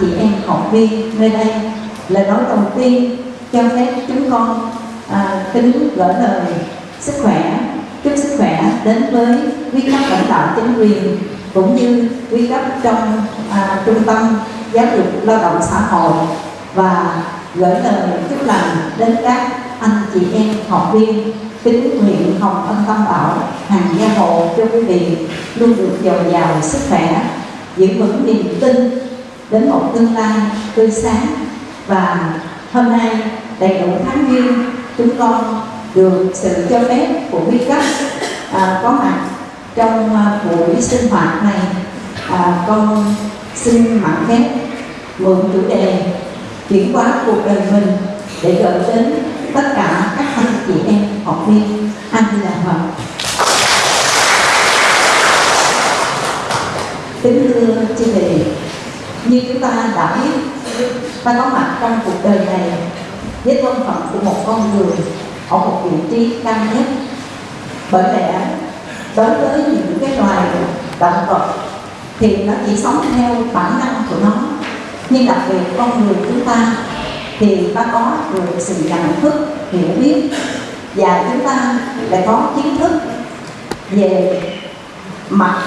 chị em học viên nơi đây lời nói đầu tiên cho phép chúng con à, kính gửi lời sức khỏe chúc sức khỏe đến với quý cấp lãnh đạo chính quyền cũng như quý cấp trong à, trung tâm giáo dục lao động xã hội và gửi lời chúc lành đến các anh chị em học viên kính nguyện hồng ân tâm bảo hàng gia hộ cho quý vị luôn được dồi dào sức khỏe giữ vững niềm tin đến một tương lai tươi sáng. Và hôm nay đầy đủ tháng viên chúng con được sự cho phép của quý cấp à, có mặt trong à, buổi sinh hoạt này. À, con xin mạn phép mượn chủ đề chuyển hóa cuộc đời mình để gửi đến tất cả các anh chị em học viên. Anh là Phật kính thưa chị đề như chúng ta đã biết, ta có mặt trong cuộc đời này với thân phận của một con người ở một vị trí cao nhất. Bởi lẽ, đối với những cái loài động vật thì nó chỉ sống theo bản năng của nó. Nhưng đặc biệt con người chúng ta thì ta có được sự nhận thức, hiểu biết và chúng ta lại có kiến thức về mặt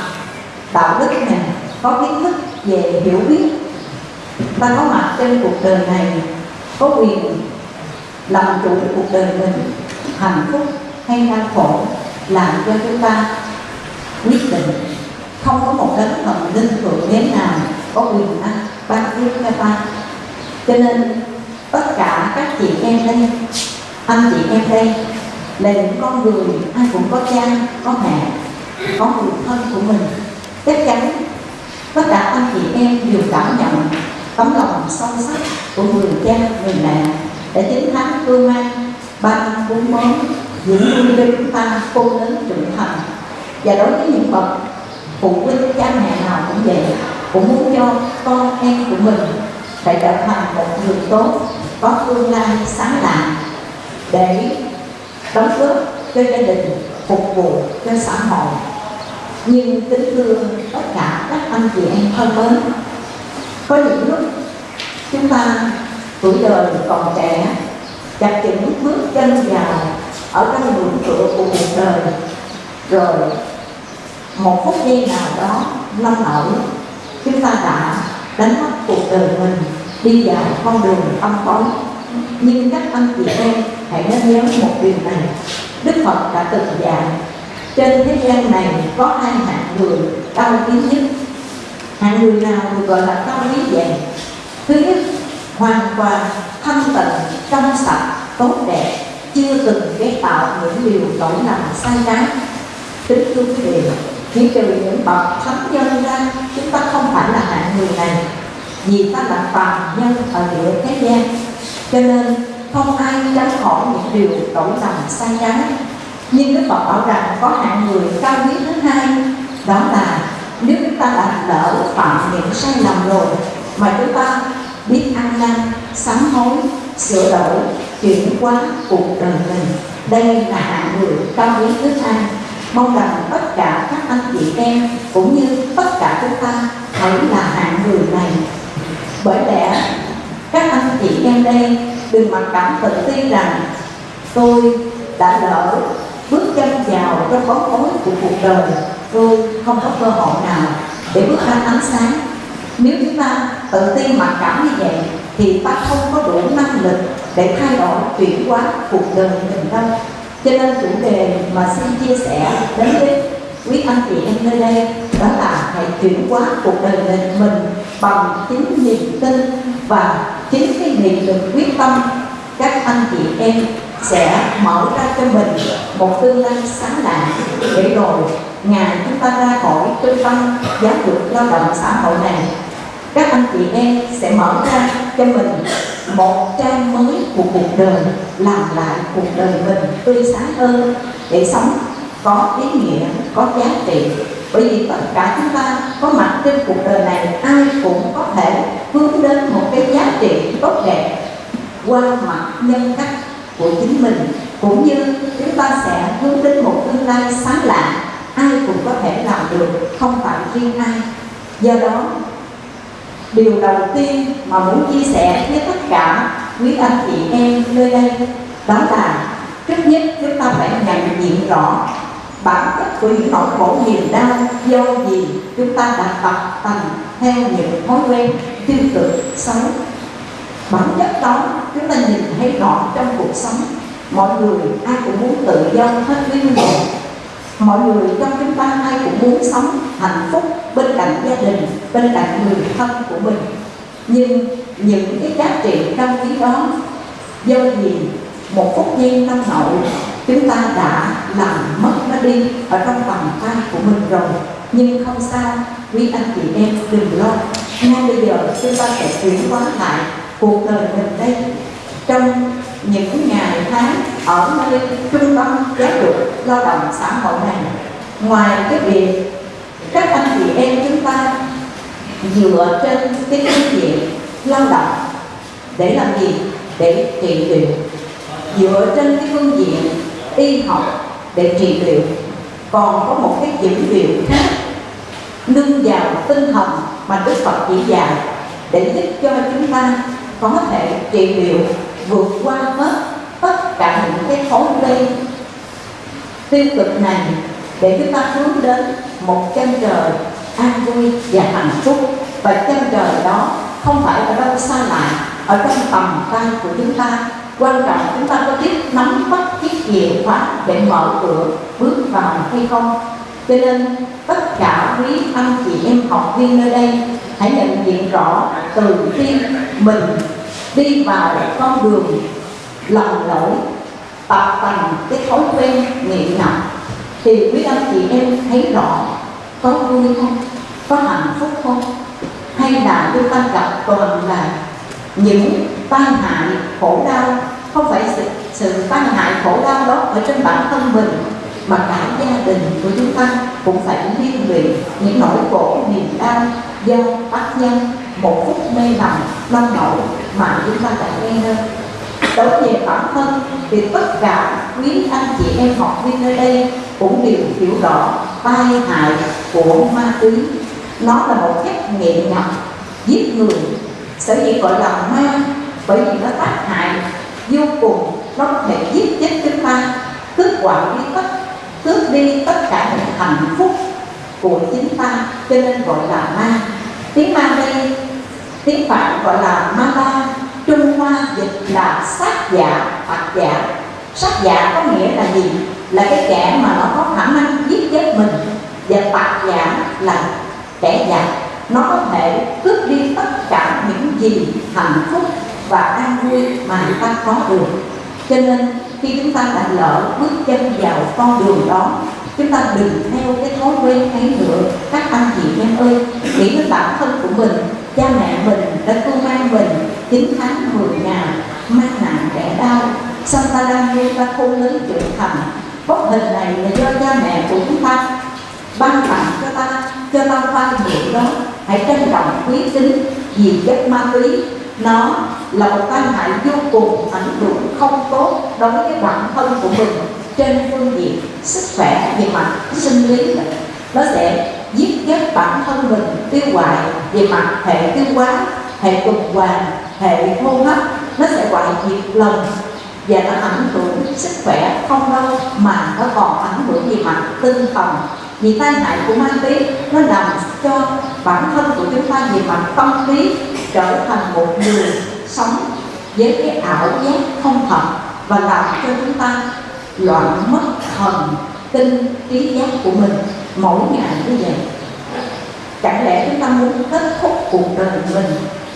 đạo đức này có kiến thức về hiểu biết. Ta có mặt trên cuộc đời này, có quyền làm chủ cuộc đời mình. Hạnh phúc hay đau khổ làm cho chúng ta quyết định. Không có một đấng thần linh thượng đế nào có quyền năng ban phước cho ta. Cho nên, tất cả các chị em đây, anh chị em đây, là những con người, ai cũng có cha, có mẹ, có người thân của mình. Chắc chắn tất cả anh chị em đều cảm nhận tấm lòng sâu sắc của người cha, người mẹ để chiến thắng cương mang ba năm bốn món những nuôi cho chúng ta khôn lớn trưởng thành. Và đối với những bậc phụ huynh, cha mẹ nào cũng vậy, cũng muốn cho con em của mình phải trở thành một người tốt, có tương lai sáng tạo để đóng góp cho gia đình, phục vụ cho xã hội nhưng kính thưa tất cả các anh chị em thân mến, có những lúc chúng ta tuổi đời còn trẻ, chặt những bước chân vào ở trong ngưỡng cửa của cuộc đời, rồi một phút giây nào đó lâm ở chúng ta đã đánh mất cuộc đời mình, đi vào con đường âm tối. Nhưng các anh chị em hãy nên nhớ một điều này, đức phật đã từng dạy trên thế gian này có hai hạng người cao quý nhất. Hạng người nào được gọi là cao quý vậy thứ nhất, hoàn toàn thanh tịnh, trong sạch, tốt đẹp, chưa từng ghét tạo những điều tội lầm sai trái. Kính thưa quý vị, chỉ trừ những bậc thánh nhân ra, chúng ta không phải là hạng người này. Vì ta là phàm nhân ở địa thế gian. Cho nên, không ai tránh khỏi những điều tội lầm sai trái nhưng Đức Phật bảo rằng có hạng người cao quý thứ hai, đó là nếu chúng ta đã lỡ phạm những sai lầm rồi mà chúng ta biết ăn năn, sám hối, sửa đổi, chuyển hóa cuộc đời mình, đây là hạng người cao quý thứ hai. Mong rằng tất cả các anh chị em cũng như tất cả chúng ta hãy là hạng người này. Bởi lẽ các anh chị em đây đừng mặc cảm tự ti rằng tôi đã lỡ bước chân vào trong bóng tối của cuộc đời tôi không có cơ hội nào để bước ra ánh sáng. Nếu chúng ta tự tin mặc cảm như vậy thì ta không có đủ năng lực để thay đổi chuyển hóa cuộc đời mình đâu. Cho nên chủ đề mà xin chia sẻ đến với quý anh chị em nơi đây đó là hãy chuyển hóa cuộc đời mình, mình bằng chính niềm tin và chính cái niềm lực quyết tâm các anh chị em sẽ mở ra cho mình một tương lai sáng lạng để rồi ngày chúng ta ra khỏi trung tâm giáo dục lao động xã hội này. Các anh chị em sẽ mở ra cho mình một trang mới của cuộc đời, làm lại cuộc đời mình tươi sáng hơn để sống có ý nghĩa, có giá trị. Bởi vì tất cả chúng ta có mặt trên cuộc đời này, ai cũng có thể hướng đến một cái giá trị tốt đẹp qua mặt nhân cách của chính mình, cũng như chúng ta sẽ hướng đến một tương lai sáng lạng ai cũng có thể làm được, không phải riêng ai. Do đó, điều đầu tiên mà muốn chia sẻ với tất cả quý anh chị em nơi đây, đó là trước nhất chúng ta phải nhận diện rõ bản chất của những nỗi khổ niềm đau do gì chúng ta đã tập tành theo những thói quen tiêu cực xấu bản chất đó chúng ta nhìn thấy rõ trong cuộc sống. Mọi người, ai cũng muốn tự do, hết nguyên mình mọi người trong chúng ta, ai cũng muốn sống hạnh phúc bên cạnh gia đình, bên cạnh người thân của mình. Nhưng những cái giá trị cao quý đó, do gì? Một phút giây năm nậu chúng ta đã làm mất nó đi ở trong bàn tay của mình rồi. Nhưng không sao, quý anh chị em đừng lo. Ngay bây giờ, chúng ta sẽ chuyển hóa lại cuộc đời mình đây. Trong những ngày tháng ở nơi trung tâm giáo dục lao động xã hội này, ngoài cái việc các anh chị em chúng ta dựa trên cái phương diện lao động để làm gì? Để trị liệu. Dựa trên cái phương diện y học để trị liệu. Còn có một cái dữ liệu khác, nâng vào tinh thần mà Đức Phật chỉ dạy để giúp cho chúng ta có thể trị liệu vượt qua hết tất cả những cái thói quen tiêu cực này để chúng ta hướng đến một chân trời an vui và hạnh phúc. Và chân trời đó không phải ở đâu xa lạ ở trong tầm tay của chúng ta. Quan trọng chúng ta có biết nắm bắt chiếc chìa khóa để mở cửa bước vào hay không? Cho nên tất cả quý anh chị em học viên nơi đây hãy nhận diện rõ từ khi mình đi vào con đường lầm lỗi tập thành cái thói quen nghiện ngập thì quý anh chị em thấy rõ có vui không có hạnh phúc không? Hay là chúng ta gặp toàn là những tai hại khổ đau? Không phải sự, sự tai hại khổ đau đó ở trên bản thân mình mà cả gia đình của chúng ta cũng phải liên lụy những nỗi khổ, niềm đau do tác nhân một phút mê lầm nông nổi mà chúng ta đã nghe nên đối về bản thân thì tất cả quý anh chị em học viên nơi đây cũng đều hiểu rõ tai hại của ma túy. Nó là một chất nghiện ngập giết người, sở dĩ gọi là ma, bởi vì nó tác hại vô cùng, nó có thể giết chết chúng ta. Tước quả đi tất tước đi tất cả những hạnh phúc của chính ta, cho nên gọi là ma. Tiếng ma đây, tiếng phạn gọi là ma la. Trung hoa dịch là sát giả hoặc giả sát giả có nghĩa là gì? Là cái kẻ mà nó có khả năng giết chết mình. Và tạc dạ giả là kẻ giả nó có thể cướp đi tất cả những gì hạnh phúc và an vui mà ta có được. Cho nên khi chúng ta đã lỡ bước chân vào con đường đó chúng ta đừng theo cái thói quen ấy nữa. Các anh chị em ơi nghĩ đến bản thân của mình cha mẹ mình đã cưu mang mình 9 tháng 10 ngày mang nặng đẻ đau. Sao ta đang nuôi ta khôn lớn trưởng thành. Bốc hình này là do cha mẹ của chúng ta ban tặng cho ta cho ta vay mượn đó. Hãy trân trọng quý tính, vì chất ma túy nó là một tai hại vô cùng ảnh hưởng không tốt đối với bản thân của mình, trên phương diện sức khỏe về mặt sinh lý. Nó sẽ giết chết bản thân mình, tiêu hoại về mặt hệ tiêu hóa, hệ tuần hoàn, hệ hô hấp. Nó sẽ hoại diệt lần và nó ảnh hưởng sức khỏe không đâu mà nó còn ảnh hưởng về mặt tinh thần vì tai hại của ma túy, nó làm cho bản thân của chúng ta về mặt tâm lý trở thành một người sống với cái ảo giác không thật và làm cho chúng ta loạn mất thần tinh trí giác của mình mỗi ngày như vậy. Chẳng lẽ chúng ta muốn kết thúc cuộc đời mình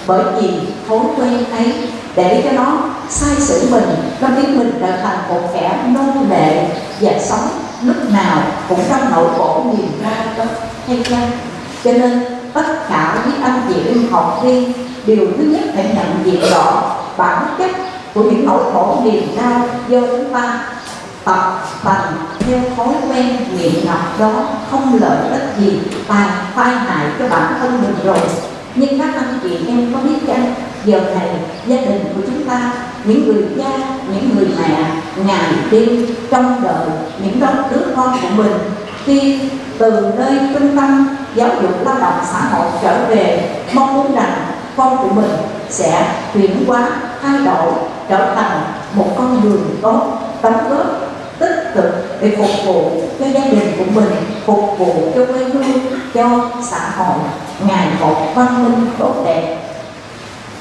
bởi vì thói quen ấy để cho nó sai sử mình, nó biến mình trở thành một kẻ nô lệ và sống lúc nào cũng trong nội bộ niềm đau đó, hay chăng? Cho nên, tất cả những anh chị em học viên điều thứ nhất phải nhận diện rõ bản chất của những nỗi khổ niềm đau do chúng ta tập thành theo thói quen nghiện ngập đó, không lợi ích gì tàn phai hại cho bản thân mình rồi. Nhưng các anh chị em có biết chăng? Giờ này, gia đình của chúng ta những người cha, những người mẹ, ngày đêm trong đợi những đứa đứa con của mình. Khi từ nơi trung tâm giáo dục lao động xã hội trở về, mong muốn rằng con của mình sẽ chuyển hóa, thay đổi, trở thành một con đường tốt đóng góp tích cực để phục vụ cho gia đình của mình, phục vụ cho quê hương, cho xã hội. Ngày một văn minh tốt đẹp.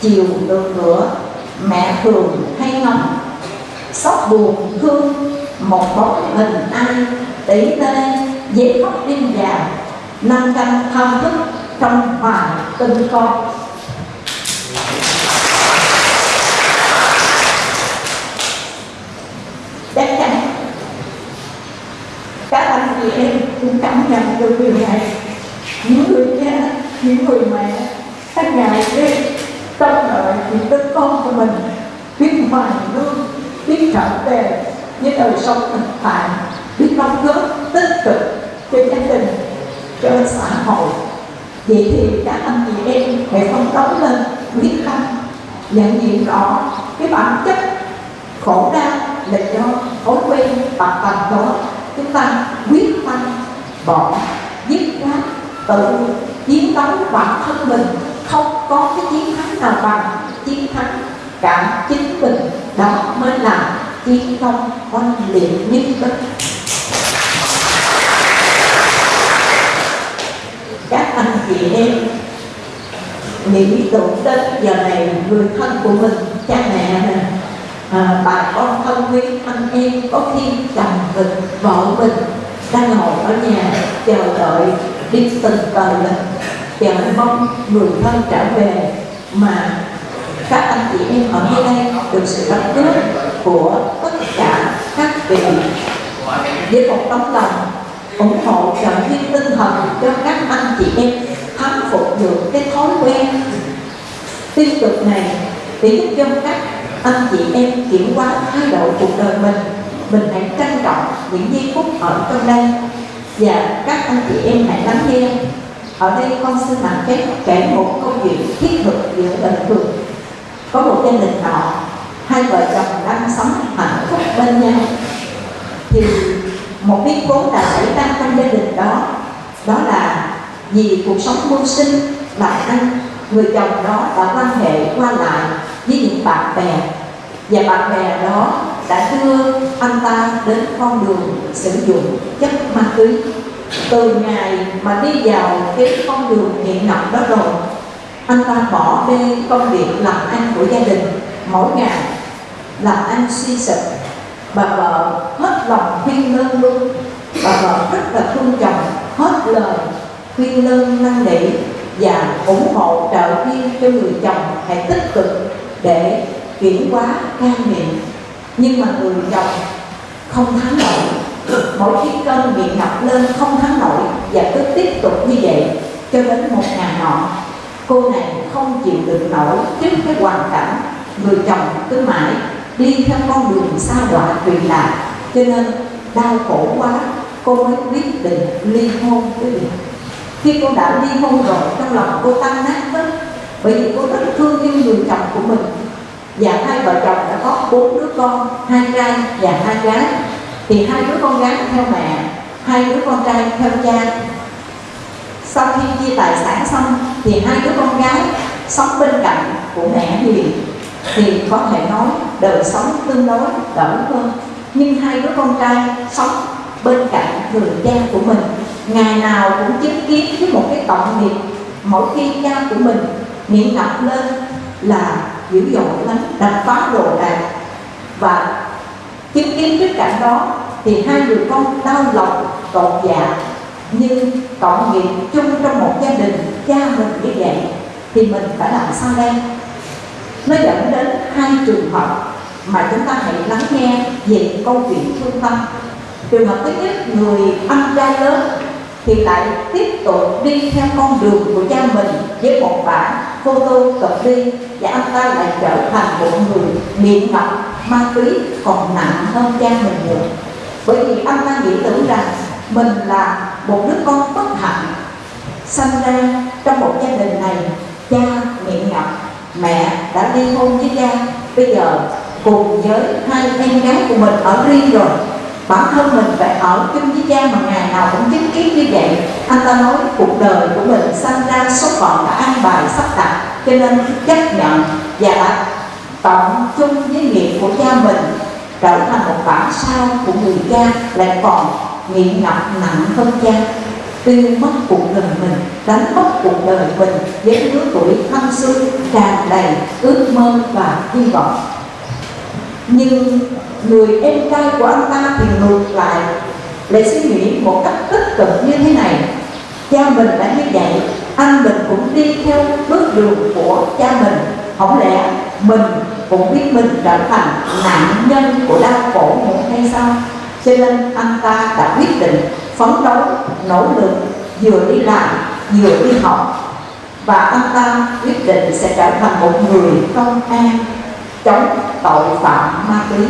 Chiều được nữa mẹ thường hay ngóng xót buồn thương một bóng hình ai tỷ tê dễ khóc đêm già năm canh thao thức trong hoài tinh con chắc chắn các anh chị em cũng cảm nhận được điều này. Những người cha, những người mẹ, các ngày đêm trong đợi những đứa con của mình, biết hoàn lương biết trở về với đời sống thực tại biết đóng góp tích cực cho gia đình, cho xã hội. Vậy thì các anh chị em hãy phấn đấu lên, quyết tâm, nhận diện rõ cái bản chất khổ đau là do thói quen tập tành đó. Chúng ta quyết tâm bỏ, dứt khoát, tự chiến đấu bản thân mình không có cái chiến thắng nào bằng chiến thắng cả chính mình. Đó mới là chiến công oanh liệt nhất đất các anh chị em nghĩ tưởng đến giờ này người thân của mình cha mẹ nè à, bà con thân quý anh em có khi chồng mình vợ mình đang ngồi ở nhà chờ đợi đi từng tờ lên chờ mong người thân trở về mà các anh chị em ở nơi đây được sự đóng góp của tất cả các vị. Với một tấm lòng ủng hộ trợ viên tinh thần cho các anh chị em khắc phục được cái thói quen tiêu cực này để giúp cho các anh chị em chuyển qua thái độ cuộc đời mình. Mình hãy trân trọng những giây phút ở trong đây và các anh chị em hãy lắng nghe. Ở đây con xin làm phép kể một câu chuyện thiết thực giữa đời thường. Có một gia đình nọ hai vợ chồng đang sống hạnh phúc bên nhau. Thì một biến cố đã xảy ra trong gia đình đó. Đó là vì cuộc sống mưu sinh làm ăn người chồng đó đã quan hệ qua lại với những bạn bè. Và bạn bè đó đã đưa anh ta đến con đường sử dụng chất ma túy. Từ ngày mà đi vào cái con đường nghiện ngập đó rồi, anh ta bỏ bê công việc làm ăn của gia đình. Mỗi ngày làm ăn suy sụp, bà vợ hết lòng khuyên lơn luôn. Bà vợ rất là thương chồng, hết lời khuyên lơn, năn nỉ và ủng hộ trợ viên cho người chồng hãy tích cực để chuyển hóa cai nghiện nhưng mà người chồng không thắng nổi. Mỗi khi cơn bị ngập lên không thắng nổi và cứ tiếp tục như vậy cho đến một ngày nọ. Cô này không chịu được nổi trước cái hoàn cảnh người chồng cứ mãi đi theo con đường xa đọa truyền lạc cho nên đau khổ quá, cô mới quyết định ly hôn với mình. Khi cô đã ly hôn rồi, trong lòng cô tan nát hết bởi vì cô rất thương yêu người chồng của mình và hai vợ chồng đã có bốn đứa con, hai trai và hai gái. Thì hai đứa con gái theo mẹ, hai đứa con trai theo cha. Sau khi chia tài sản xong, thì hai đứa con gái sống bên cạnh của mẹ Huyền thì có thể nói đời sống tương đối đỡ hơn. Nhưng hai đứa con trai sống bên cạnh người cha của mình, ngày nào cũng chứng kiến với một cái tội nghiệp. Mỗi khi cha của mình nghiện ngập lên là dữ dội lắm đập phá đồ đạc. Và chứng kiến trước cảnh đó thì hai người con đau lòng cột dạ. Nhưng cộng nghiệp chung trong một gia đình, cha mình như vậy, thì mình phải làm sao đây? Nó dẫn đến hai trường hợp mà chúng ta hãy lắng nghe về câu chuyện thương tâm. Trường hợp thứ nhất, người anh trai lớn thì lại tiếp tục đi theo con đường của cha mình với một bản photo cập ly và anh ta lại trở thành một người nghiện ngập ma túy, còn nặng hơn cha mình nhiều. Bởi vì anh ta nghĩ tưởng rằng mình là một đứa con bất hạnh. Sinh ra trong một gia đình này, cha nghiện ngập, mẹ đã ly hôn với cha. Bây giờ cùng với hai em gái của mình ở riêng rồi bản thân mình phải ở chung với cha mà ngày nào cũng chứng kiến như vậy. Anh ta nói cuộc đời của mình sanh ra số phận đã an bài sắp đặt, cho nên chấp nhận và đã cộng chung với nghiệp của cha mình trở thành một bản sao của người cha lại còn nghiện ngập nặng hơn cha. Tiêu mất cuộc đời mình, đánh mất cuộc đời mình với lứa tuổi thanh xuân tràn đầy ước mơ và hy vọng. Nhưng người em trai của anh ta thì ngược lại. Lại suy nghĩ một cách tích cực như thế này. Cha mình đã như vậy, anh mình cũng đi theo bước đường của cha mình. Không lẽ mình cũng biết mình trở thành nạn nhân của đau khổ một hay sao? Cho nên anh ta đã quyết định phấn đấu, nỗ lực, vừa đi làm, vừa đi học. Và anh ta quyết định sẽ trở thành một người công an chống tội phạm ma túy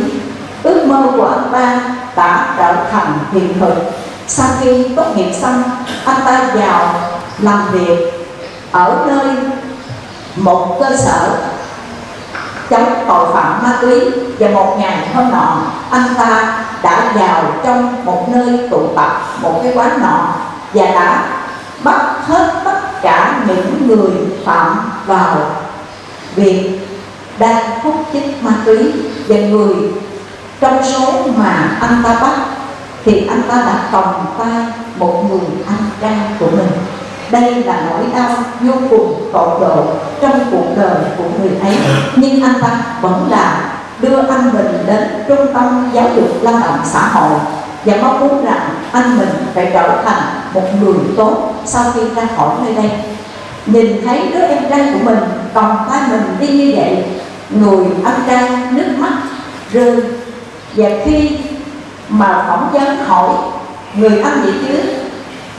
ước mơ của anh ta đã trở thành hiện thực. Sau khi tốt nghiệp xong, anh ta vào làm việc ở nơi một cơ sở chống tội phạm ma túy và một ngày hôm nọ anh ta đã vào trong một nơi tụ tập, một cái quán nọ và đã bắt hết tất cả những người phạm vào việc đang hút chích ma túy và người trong số mà anh ta bắt, thì anh ta đã còng tay một người anh trai của mình. Đây là nỗi đau vô cùng tột độ trong cuộc đời của người ấy. Nhưng anh ta vẫn là đưa anh mình đến trung tâm giáo dục lao động xã hội và mong muốn rằng anh mình phải trở thành một người tốt sau khi ra khỏi nơi đây. Nhìn thấy đứa em trai của mình còn tay mình đi như vậy, người anh trai nước mắt rơi và khi mà phỏng vấn hỏi người anh vậy chứ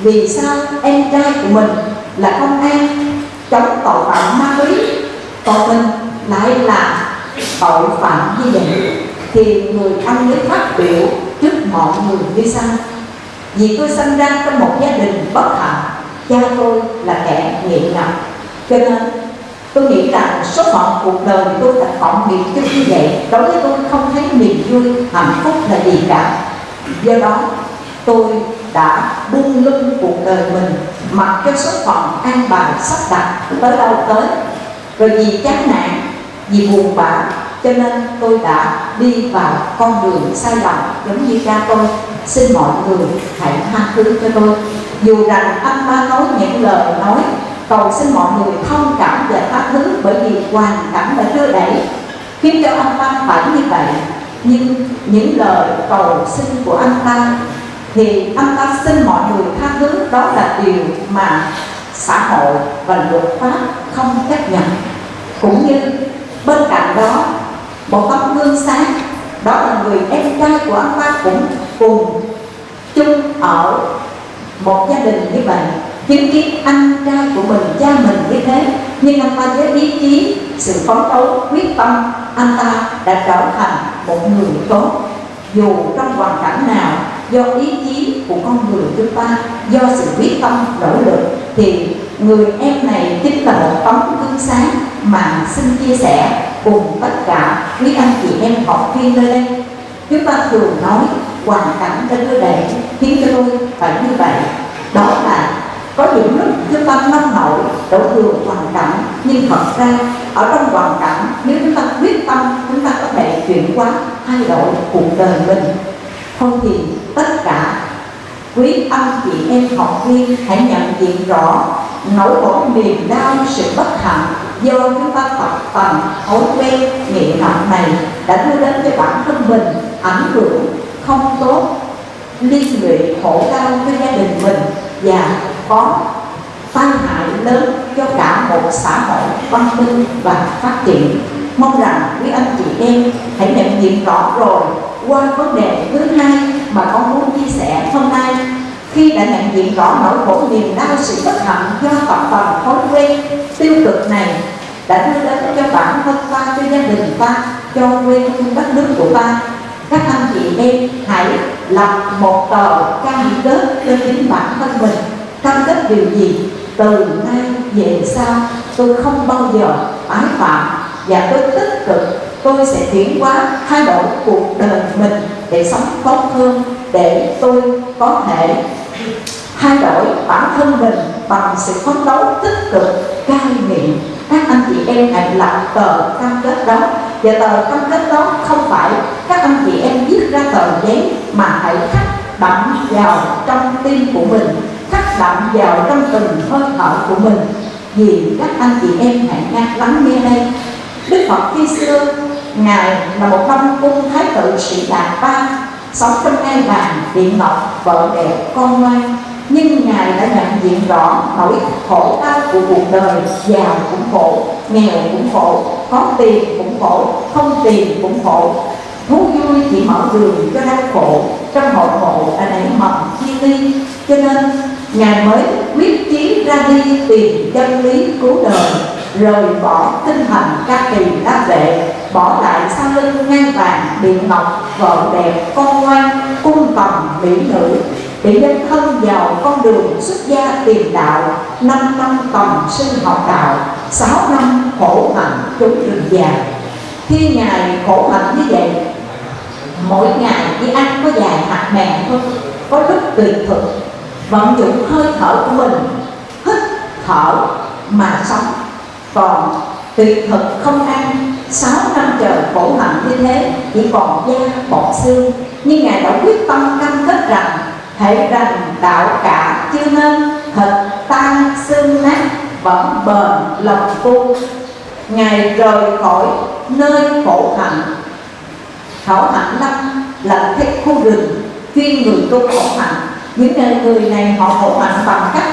vì sao em trai của mình là công an chống tội phạm ma túy, còn mình lại là tội phạm như vậy thì người anh mới phát biểu trước mọi người như sau. Vì tôi sinh ra trong một gia đình bất hạnh, cha tôi là kẻ nghiện ngập, cho nên tôi nghĩ rằng số phận cuộc đời tôi đã phỏng biệt chứ như vậy. Đối với tôi, không thấy niềm vui, hạnh phúc là gì cả. Do đó, tôi đã buông lưng cuộc đời mình, mặc cho số phận an bài, sắp đặt tới đâu tới. Rồi vì chán nản, vì buồn bã, cho nên tôi đã đi vào con đường sai lầm giống như cha tôi. Xin mọi người hãy tha thứ cho tôi. Dù rằng anh ba nói những lời nói cầu xin mọi người thông cảm về tha thứ bởi vì hoàn cảnh đã đưa đẩy, khiến cho anh ta phải như vậy nhưng những lời cầu xin của anh ta thì anh ta xin mọi người tha thứ, đó là điều mà xã hội và luật pháp không chấp nhận. Cũng như bên cạnh đó, một tấm gương sáng, đó là người em trai của anh ta cũng cùng chung ở một gia đình như vậy nhưng cái anh trai của mình, cha mình như thế. Nhưng anh ta với ý chí, sự phấn đấu, quyết tâm, anh ta đã trở thành một người tốt. Dù trong hoàn cảnh nào, do ý chí của con người chúng ta, do sự quyết tâm, nỗ lực, thì người em này chính là một tấm gương sáng mà xin chia sẻ cùng tất cả quý anh chị em học viên nơi đây. Chúng ta thường nói, hoàn cảnh đã đưa đẩy khiến cho tôi phải như vậy. Đó là có những lúc chúng ta năng nổi đổ thừa hoàn cảnh, nhưng thật ra, ở trong hoàn cảnh, nếu chúng ta quyết tâm, chúng ta có thể chuyển hóa, thay đổi cuộc đời mình. Không thì tất cả quý anh chị em học viên hãy nhận diện rõ, nỗi khổ niềm đau, sự bất hạnh do chúng ta tập tành, thói quen nghiện nặng này đã đưa đến cho bản thân mình ảnh hưởng không tốt, liên lụy khổ đau cho gia đình mình và có tai hại lớn cho cả một xã hội văn minh và phát triển. Mong rằng quý anh chị em hãy nhận diện rõ rồi qua vấn đề thứ hai mà con muốn chia sẻ hôm nay. Khi đã nhận diện rõ nỗi khổ niềm đau sự bất hạnh do tập phần thói quen tiêu cực này đã đưa đến cho bản thân ta, cho gia đình ta, cho quê hương đất nước của ta, các anh chị em hãy lập một tờ cam kết cho chính bản thân mình cam kết điều gì? Từ nay về sau, tôi không bao giờ tái phạm và tôi tích cực. Tôi sẽ chuyển hóa thay đổi cuộc đời mình để sống tốt hơn, để tôi có thể thay đổi bản thân mình bằng sự phấn đấu tích cực, cai nghiện. Các anh chị em hãy lập tờ cam kết đó. Và tờ cam kết đó không phải các anh chị em viết ra tờ giấy mà hãy khắc đậm vào trong tim của mình khắc đậm vào trong từng hơi thở của mình. Vì các anh chị em hãy nghe lắng nghe đây. Đức phật khi xưa ngài là một năm cung thái tử sĩ đạt ba, sống trong ngai vàng, điện ngọc, vợ đẹp con ngoan. Nhưng ngài đã nhận diện rõ nỗi khổ đau của cuộc đời, giàu cũng khổ, nghèo cũng khổ, có tiền cũng khổ, không tiền cũng khổ. Thú vui chỉ mở đường cho đau khổ, trong hội ngộ đã nảy mầm chi ly. Cho nên ngài mới quyết chí ra đi tìm chân lý cứu đời, rời bỏ tinh thần ca kỳ đáp vệ bỏ lại sau lưng ngang vàng điện ngọc vợ đẹp, con ngoan, cung tầm mỹ nữ. Để dân thân vào con đường xuất gia tìm đạo, năm năm tầm sinh học đạo, sáu năm khổ hạnh trốn rừng già. Khi ngài khổ hạnh như vậy, mỗi ngày chỉ ăn có vài hạt mè thôi, có lúc tùy thực vận dụng hơi thở của mình, hít thở mà sống. Còn tuyệt thực không ăn, sáu năm trời khổ hạnh như thế, chỉ còn da bọt xương. Nhưng ngài đã quyết tâm cam kết rằng, hãy rằng đạo cả chưa nên thịt tan xương nát, vẫn bền lòng tu ngài rời khỏi nơi khổ hạnh. Khổ hạnh lâm là thích khu rừng chuyên người tu khổ hạnh những người này họ khổ mạnh bằng cách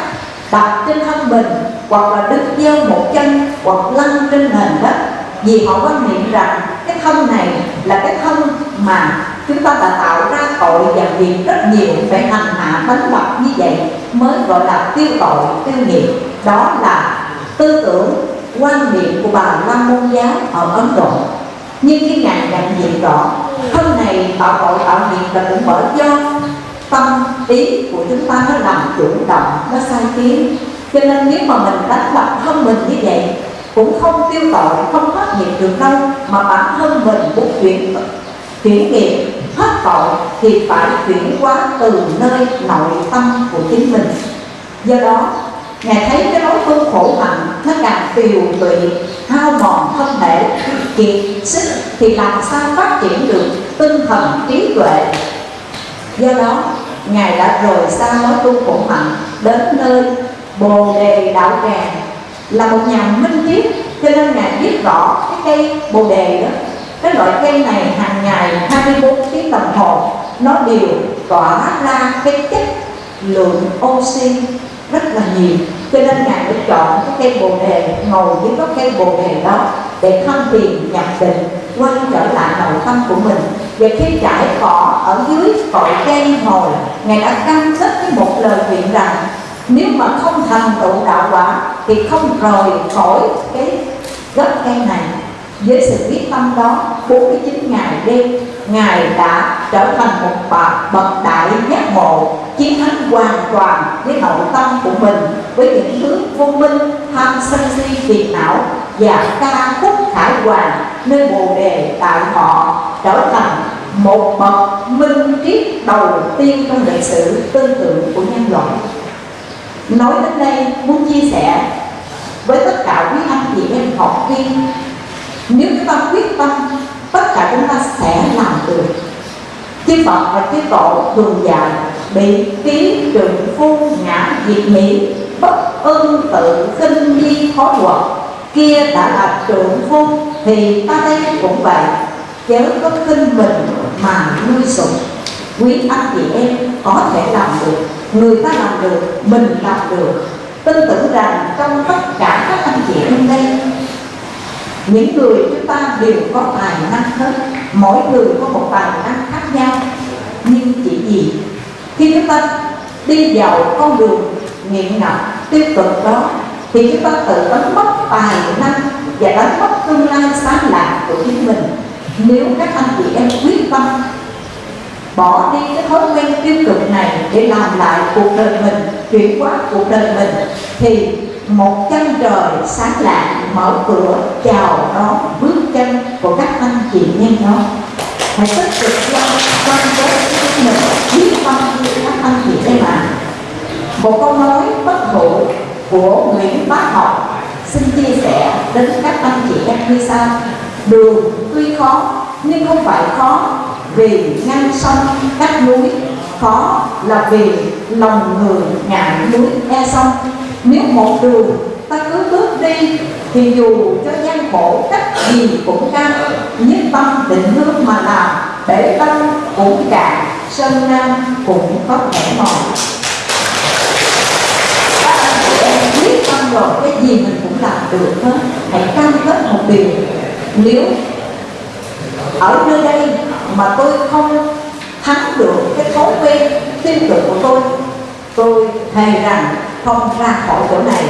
đặt trên thân mình, hoặc là đứng giơ một chân, hoặc lăn trên nền đất. Vì họ quan niệm rằng cái thân này là cái thân mà chúng ta đã tạo ra tội và việc rất nhiều phải hành hạ đánh đập như vậy, mới gọi là tiêu tội, tiêu nghiệp. Đó là tư tưởng, quan niệm của bà la môn giáo ở ấn độ. Nhưng khi ngài nhận diện rõ, thân này tạo tội tạo nghiệp là cũng bởi do tâm ý của chúng ta nó làm chủ động, nó sai khiến. Cho nên nếu mà mình đánh đập thân mình như vậy, cũng không tiêu tội không phát nghiệp được đâu, mà bản thân mình muốn chuyển chuyển nghiệp hết tội thì phải chuyển hóa từ nơi nội tâm của chính mình. Do đó, ngài thấy cái nỗi tu khổ hạnh nó càng tiều tụy, hao mòn thân thể, kiệt sức thì làm sao phát triển được tinh thần trí tuệ? Do đó ngài đã rời xa nói tu khổ hạnh đến nơi bồ đề đạo tràng. Là một nhà minh triết cho nên ngài biết rõ cái cây bồ đề đó. Cái loại cây này hàng ngày 24 tiếng đồng hồ, nó đều tỏa ra cái chất lượng oxy rất là nhiều. Cho nên ngài mới chọn cái cây bồ đề ngồi dưới gốc cây bồ đề đó để thân thiền nhập định, quay trở lại nội tâm của mình và khi trải cỏ ở dưới cội cây hồi, ngài đã cam kết với một lời nguyện rằng, nếu mà không thành tựu đạo quả, thì không rời khỏi cái gốc cây này. Với sự quyết tâm đó 49 ngày đêm, Ngài đã trở thành một bậc bậc đại giác ngộ, chiến thắng hoàn toàn với nội tâm của mình, với những thứ vô minh, tham sân si phiền não và ca khúc khải hoàn nơi bồ đề tại họ trở thành một bậc minh triết đầu tiên trong lịch sử tư tưởng của nhân loại. Nói đến đây, muốn chia sẻ với tất cả quý anh chị em học viên, nếu chúng ta quyết tâm, tất cả chúng ta sẽ làm được. Chư Phật và chư Tổ thường dạy, bị ký trường phu ngã diệt mỹ, bất ưng tự khinh di khó quật kia đã là trượng phu, thì ta đây cũng vậy. Chớ có khinh mình mà nuôi sủng. Quý anh chị em có thể làm được, người ta làm được, mình làm được. Tin tưởng rằng trong tất cả các anh chị em đây những người chúng ta đều có tài năng hết mỗi người có một tài năng khác nhau. Nhưng chỉ gì khi chúng ta đi vào con đường nghiện ngập tiêu cực đó thì chúng ta tự đánh mất tài năng và đánh mất tương lai sáng lạc của chính mình. Nếu các anh chị em quyết tâm bỏ đi cái thói quen tiêu cực này để làm lại cuộc đời mình, chuyển hóa cuộc đời mình, thì một chân trời sáng lạng mở cửa chào đón bước chân của các anh chị em đó. Hãy tích cực lo quan với chính mình quyết tâm như các anh chị em ạ. Một câu nói bất hủ của Nguyễn Bá Học xin chia sẻ đến các anh chị em như sau. Đường tuy khó, nhưng không phải khó. Vì ngăn sông cách núi, khó là vì lòng người ngại núi e sông. Nếu một đường ta cứ bước đi, thì dù cho gian khổ cách gì cũng cao nhất tâm định hướng mà làm, để tâm cũng cạn sơn nam cũng có thể mòn các anh chị em quyết tâm rồi cái gì mình cũng làm được hết hãy cam kết một điều nếu ở nơi đây mà tôi không thắng được cái thói quen tiêu cực của tôi tôi thề rằng không ra khỏi chỗ này.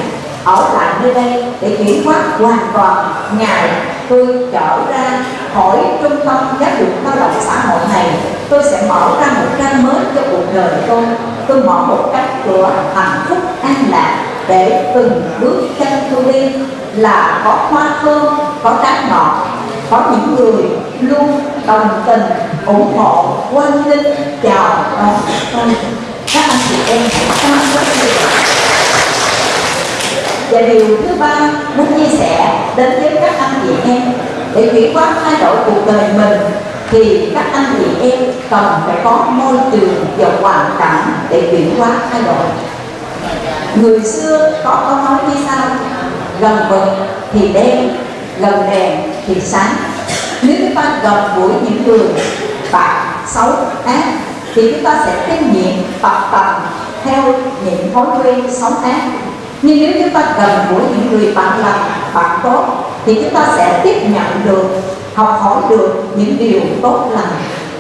Ở lại nơi đây để chuyển hóa hoàn toàn. Ngày tôi trở ra khỏi trung tâm giáo dục lao động xã hội này. Tôi sẽ mở ra một trang mới cho cuộc đời tôi. Tôi mở một cánh cửa hạnh phúc an lạc để từng bước chân tôi đi. Là có hoa thơm có trái ngọt có những người luôn đồng tình ủng hộ quan tâm, chào đón tôi các anh chị em hãy cam kết và điều thứ ba muốn chia sẻ đến với các anh chị em để chuyển hóa thay đổi cuộc đời mình thì các anh chị em cần phải có môi trường và hoàn cảnh để chuyển hóa thay đổi. Người xưa có câu nói như sau gần vực thì đen gần đèn thì sáng. Nếu chúng ta gần gũi những người bạn xấu ác, thì chúng ta sẽ kinh nghiệm tập tành theo những thói quen xấu ác. Nhưng nếu chúng ta gần gũi những người bạn lành, bạn tốt, thì chúng ta sẽ tiếp nhận được, học hỏi được những điều tốt lành.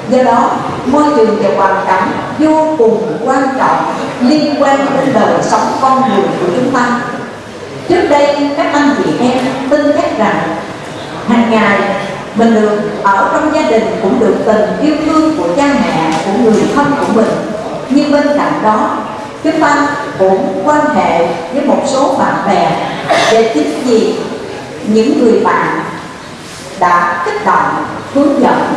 Do đó, môi trường và hoàn cảnh vô cùng quan trọng liên quan đến đời sống con người của chúng ta. Trước đây, các anh chị em tin chắc rằng hàng ngày mình được ở trong gia đình cũng được tình yêu thương của cha mẹ, của người thân của mình. Nhưng bên cạnh đó, chúng ta cũng quan hệ với một số bạn bè. Để chính vì những người bạn đã kích động, hướng dẫn,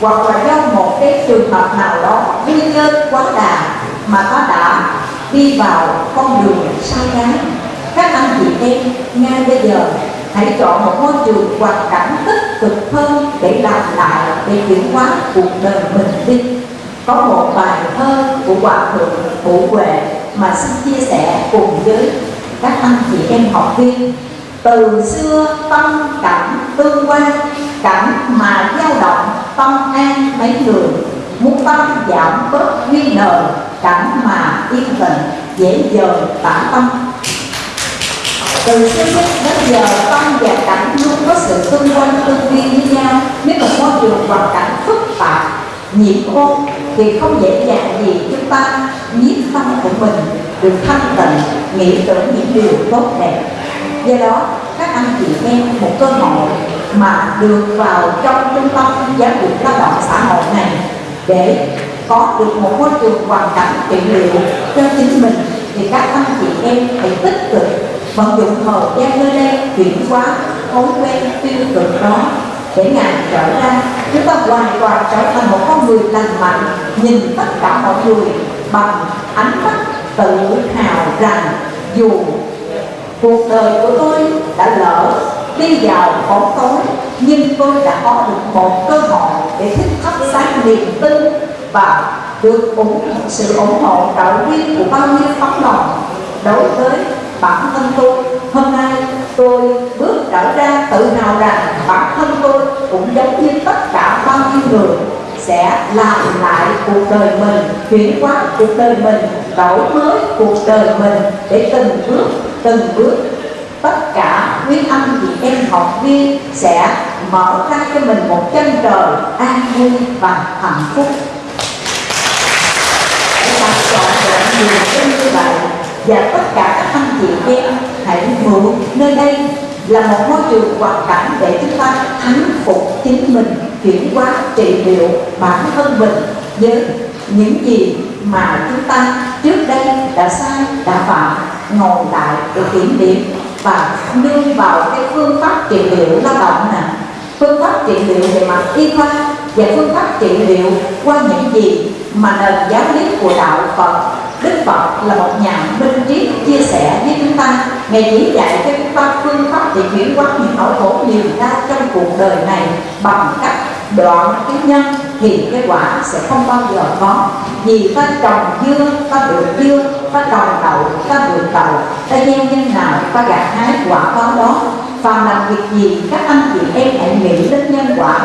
hoặc là do một cái trường hợp nào đó nguyên nhân quá đà mà ta đã đi vào con đường sai trái các anh chị em, ngay bây giờ hãy chọn một môi trường hoàn cảnh tích cực hơn để làm lại, để chuyển hóa cuộc đời mình đi. Có một bài thơ của hòa thượng phụ huệ mà xin chia sẻ cùng với các anh chị em học viên. Từ xưa tâm cảnh tương quan, cảnh mà dao động, tâm an mấy người. Muốn tâm giảm bớt nghi ngờ, cảnh mà yên tĩnh dễ dời tả tâm từ xưa đến giờ tâm và cảnh luôn có sự tương quan tương duyên với nhau. Nếu một môi trường hoàn cảnh phức tạp, nhiễm ô thì không dễ dàng gì chúng ta. Nhiếp tâm của mình được thanh tịnh, nghĩ tưởng những điều tốt đẹp. Do đó, các anh chị em, một cơ hội mà được vào trong trung tâm giáo dục lao động xã hội này để có được một môi trường hoàn cảnh trị liệu cho chính mình, thì các anh chị em hãy tích cực vận dụng thời gian nơi đây chuyển hóa thói quen tiêu cực đó để ngài trở ra. Chúng ta hoàn toàn trở thành một con người lành mạnh, nhìn tất cả mọi người bằng ánh mắt tự hào rằng dù cuộc đời của tôi đã lỡ đi vào bóng tối, nhưng tôi đã có được một cơ hội để thức thắp sáng niềm tin và được ủng sự ủng hộ trợ viên của bao nhiêu tấm lòng đối với bản thân tôi. Hôm nay tôi bước trở ra, tự hào rằng bản thân tôi cũng giống như tất cả bao nhiêu người sẽ làm lại cuộc đời mình, chuyển hóa cuộc đời mình, đổi mới cuộc đời mình để từng bước từng bước. Tất cả quý anh chị em học viên sẽ mở ra cho mình một chân trời an vui và hạnh phúc. Để làm trọn vẹn niềm tin như vậy và tất cả các anh chị em hãy mượn nơi đây là một môi trường hoàn cảnh để chúng ta thắng phục chính mình, chuyển hóa trị liệu bản thân mình với những gì mà chúng ta trước đây đã sai, đã phạm. Ngồi lại để kiểm điểm và nương vào cái phương pháp trị liệu lao động nè. Phương pháp trị liệu về mặt y khoa và phương pháp trị liệu qua những gì mà nền giáo lý của đạo Phật Đức Phật là một nhà minh triết chia sẻ với chúng ta. Ngài chỉ dạy cho chúng ta phương pháp để chuyển hóa những nỗi khổ nhiều ra trong cuộc đời này bằng cách đoạn cái nhân thì cái quả sẽ không bao giờ có. Vì ta trồng dưa, ta được dưa, ta trồng đậu, ta được đậu, ta gieo nhân nào, ta gặt hái quả có đó. Phàm làm việc gì các anh chị em hãy nghĩ đến nhân quả.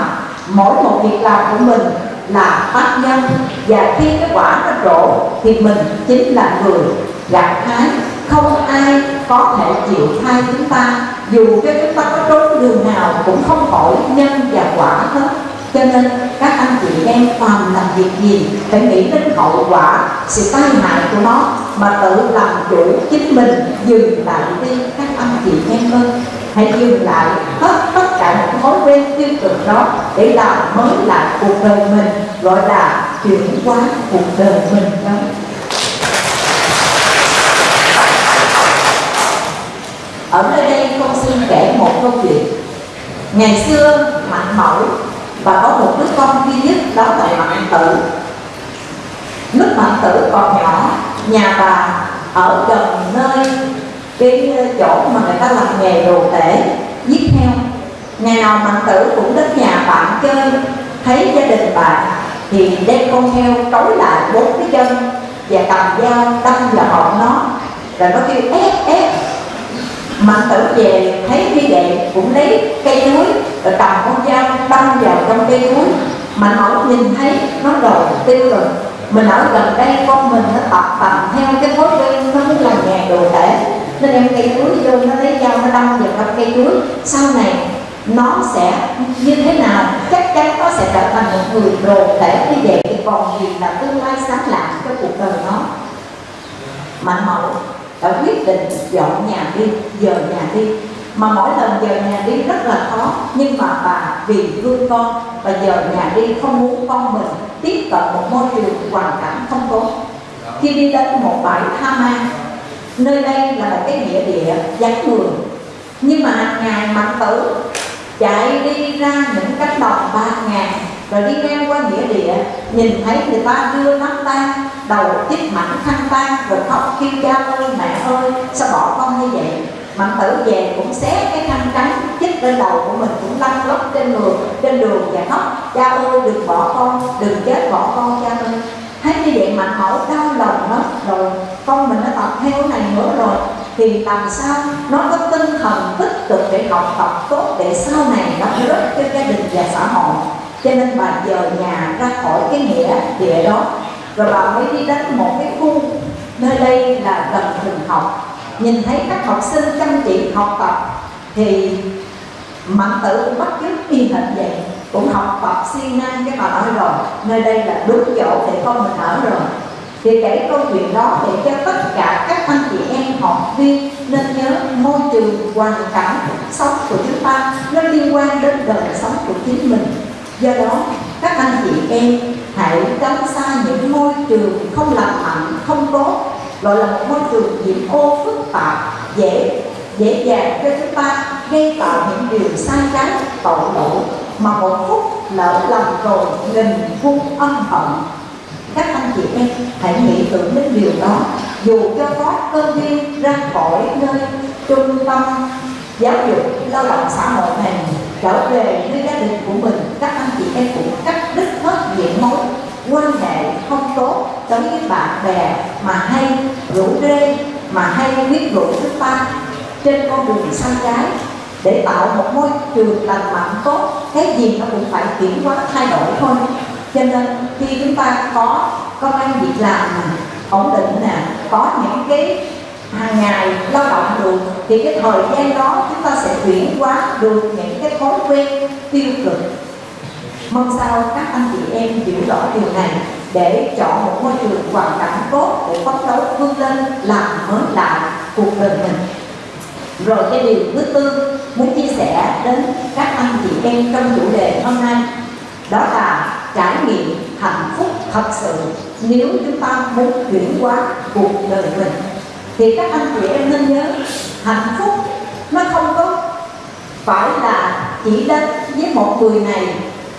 Mỗi một việc làm của mình là tác nhân. Và khi cái quả nó trổ thì mình chính là người gặt hái. Không ai có thể chịu thay chúng ta, dù cho chúng ta có trốn đường nào cũng không khỏi nhân và quả hết cho nên các anh chị em phàm làm việc gì phải nghĩ đến hậu quả sự tai hại của nó, mà tự làm chủ chính mình, dừng lại đi các anh chị em ơi. Hãy dừng lại hết tất cả những thói quen tiêu cực đó để làm mới lại cuộc đời mình, gọi là chuyển hóa cuộc đời mình đó. Ở nơi đây con xin kể một câu chuyện. Ngày xưa, mạnh mẫu và có một đứa con duy nhất đó là mạng tử. Lúc mạng tử còn nhỏ, nhà bà ở gần nơi cái chỗ mà người ta làm nghề đồ tể giết heo ngày nào mạnh tử cũng đến nhà bạn chơi, thấy gia đình bạn thì đem con heo trói lại bốn cái chân và cầm dao đâm vào họng nó. Rồi nó kêu ép ép mạnh tử về thấy như vậy cũng lấy cây chuối rồi cầm con dao đâm vào trong cây chuối mà nó nhìn thấy nó rồi, tiêu rồi. Mình ở gần đây, con mình nó tập tành theo cái thói quen nó muốn làm nghề đồ tể. Nên em cây chuối vô, nó lấy dao nó đâm vào trong cây chuối sau này, nó sẽ như thế nào? Chắc chắn nó sẽ trở thành một người đồ tể như vậy. Thì còn gì là tương lai sáng lạng cho cuộc đời nó? Mạnh mẫu đã quyết định dọn nhà đi dời nhà đi. Mà mỗi lần dời nhà đi rất là khó, nhưng mà bà vì thương con và dời nhà đi không muốn con mình tiếp cận một môi trường hoàn cảnh không tốt. Khi đi đến một bãi tha ma nơi đây là một cái nghĩa địa vắng người, nhưng mà hàng ngày mạnh tử chạy đi ra những cánh đồng ba ngàn rồi đi ngang qua nghĩa địa, nhìn thấy người ta đưa nắm tay, đầu tiếp mảnh khăn tan rồi khóc kêu cha ơi, mẹ ơi, sao bỏ con như vậy? Mạnh tử về cũng xé cái khăn trắng, chích lên đầu của mình cũng lăn lóc trên đường trên đường và khóc. Cha ơi, đừng bỏ con, đừng chết bỏ con cha ơi. Thấy như vậy mạnh mẫu đau lòng lắm. Rồi, con mình nó tập theo này nữa rồi. Thì làm sao nó có tinh thần tích cực để học tập tốt để sau này nó giúp cho gia đình và xã hội? Cho nên bà dời nhà ra khỏi cái nghĩa địa đó. Rồi bà mới đi đến một cái khu nơi đây là gần trường học. Nhìn thấy các học sinh chăm chỉ học tập, thì mạnh tử cũng bắt chước y hệt vậy. Cũng học tập siêng năng cái bà nói rồi. Nơi đây là đúng chỗ để con mình ở rồi. Thì kể câu chuyện đó để cho tất cả các anh chị em học viên nên nhớ môi trường hoàn cảnh sống của chúng ta. Nó liên quan đến đời sống của chính mình do đó các anh chị em hãy tránh xa những môi trường không lành mạnh không tốt gọi là một môi trường nhiễm ô phức tạp dễ dễ dàng cho chúng ta gây tạo những điều sai trái tội lỗi mà một phút lỡ lầm rồi nghìn phun, ân hận. Các anh chị em hãy nghĩ tưởng đến điều đó dù cho có cơ duyên ra khỏi nơi trung tâm giáo dục lao động xã hội này trở về với gia đình của mình. Các anh chị em cũng cắt đứt hết những mối quan hệ không tốt đối với bạn bè mà hay rủ rê, mà hay quyết rủ chúng ta trên con đường sai trái. Để tạo một môi trường lành mạnh tốt, cái gì nó cũng phải chuyển hóa, thay đổi thôi. Cho nên khi chúng ta có công an việc làm, ổn định nè, có những cái hàng ngày lao động được, thì cái thời gian đó chúng ta sẽ chuyển hóa được những cái thói quen, tiêu cực. Mong sao các anh chị em hiểu rõ điều này để chọn một môi trường hoàn cảnh tốt để phấn đấu vươn lên, làm mới lại cuộc đời mình. Rồi cái điều thứ tư muốn chia sẻ đến các anh chị em trong chủ đề hôm nay, đó là trải nghiệm hạnh phúc thật sự nếu chúng ta muốn chuyển hóa cuộc đời mình thì các anh chị em nên nhớ, hạnh phúc nó không có phải là chỉ đến với một người này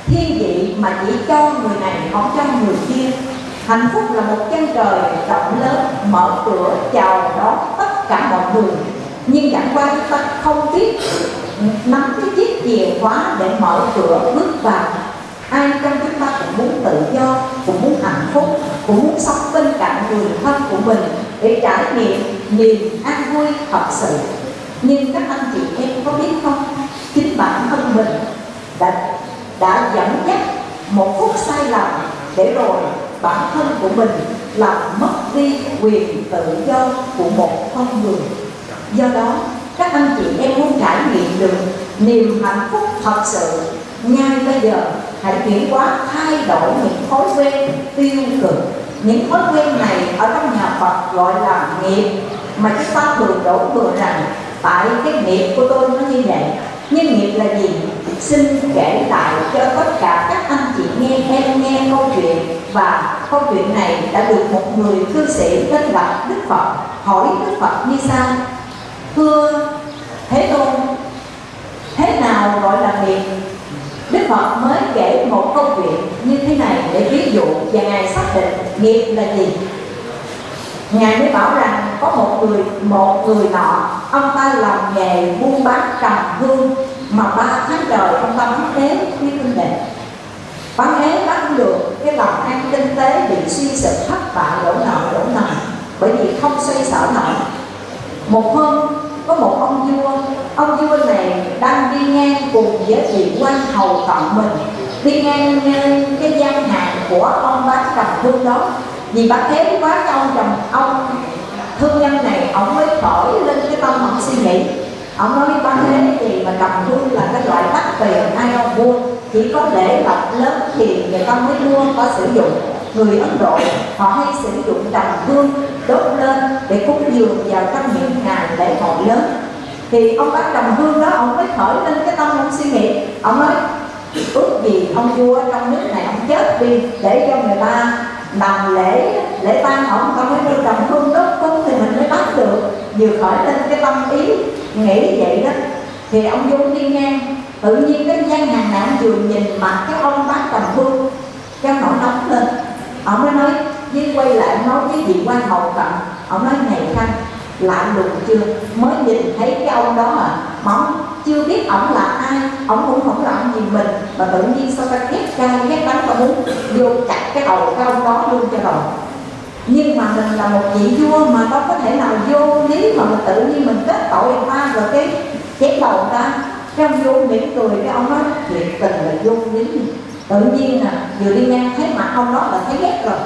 thiên vị mà chỉ cho người này, không cho người kia. Hạnh phúc là một chân trời rộng lớn, mở cửa chào đón tất cả mọi người. Nhưng chẳng qua chúng ta không biết nắm cái chiếc chìa khóa để mở cửa bước vào. Ai trong chúng ta cũng muốn tự do, cũng muốn hạnh phúc, cũng muốn sống bên cạnh người thân của mình để trải nghiệm, niềm an vui thật sự. Nhưng các anh chị em có biết không? Chính bản thân mình đã đã dẫn dắt một phút sai lầm để rồi bản thân của mình làm mất đi quyền tự do của một con người. Do đó, các anh chị em muốn trải nghiệm được niềm hạnh phúc thật sự, ngay bây giờ hãy chuyển hóa thay đổi những thói quen tiêu cực những thói quen này ở trong nhà Phật gọi là nghiệp. Mà chúng ta thường đổ thừa rằng tại cái nghiệp của tôi nó như vậy. Nhưng nghiệp là gì? Xin kể lại cho tất cả các anh chị nghe em nghe câu chuyện. Và câu chuyện này đã được một người cư sĩ tên là Đức Phật hỏi Đức Phật như sau. Thưa Thế Tôn, thế nào gọi là nghiệp? Đức Phật mới kể một câu chuyện như thế này để ví dụ và Ngài xác định nghiệp là gì. Ngài mới bảo rằng có một người một người nọ, ông ta làm nghề buôn bán trầm hương mà ba tháng trời ông ta bán ế quý kinh đệ bán ế bán được, cái lòng an kinh tế bị suy sụp thất bại đổ nợ đổ nợ bởi vì không xoay sở nổi. Một hôm có một ông vua ông vua này đang đi ngang cùng với vị quan hầu cận mình. Đi ngang cái gian hàng của ông bán trầm thương đó. Vì bác thế quá cho ông trầm ông. Thương nhân này, ông mới khởi lên cái tâm ông suy nghĩ. Ông nói bác thế gì mà cầm thương là cái loại đắt tiền ai ông mua chỉ có lễ vật lớn thì người ta mới mua có sử dụng. Người ấn độ, họ hay sử dụng trầm hương đốt lên để cúng dường vào trong những ngày lễ hội lớn. Thì ông bác đồng hương đó, ông mới khởi lên cái tâm ông suy nghĩ. Ông nói, ước gì ông vua trong nước này ông chết đi để cho người ta làm lễ lễ tang ông. Không mới đưa đồng hương đốt cúng thì mình mới bắt được. Vừa khởi lên cái tâm ý, nghĩ vậy đó, thì ông dung đi ngang. Tự nhiên cái gian hàng nạn vừa nhìn mặt cái ông bác đồng hương, cái nổi nóng lên. Ông mới nói với quay lại nói với vị quan hầu cận ông nói, này khanh lạ lùng chưa? Mới nhìn thấy cái ông đó à móng chưa biết ổng là ai ổng cũng không làm gì mình. Mà tự nhiên sao ta ghét cay ghét đắng ta muốn vô chặt cái đầu cái ông đó luôn cho rồi. Nhưng mà mình là một vị vua mà đâu có thể nào vô lý mà mình tự nhiên mình kết tội người ta rồi cái chém đầu người ta. Cái ông vô mỉm cười, cái ông nói chuyện tình là vô lý. Tự nhiên à vừa đi ngang thấy mặt ông đó là thấy ghét rồi